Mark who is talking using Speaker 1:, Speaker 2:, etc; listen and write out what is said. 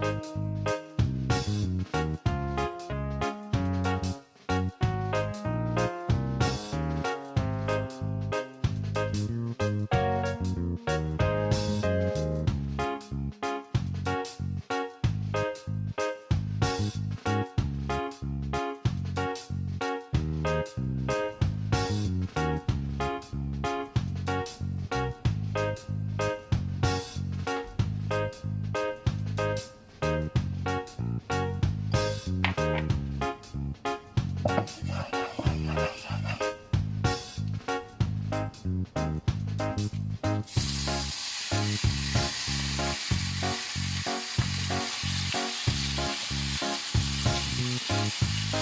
Speaker 1: Música Thank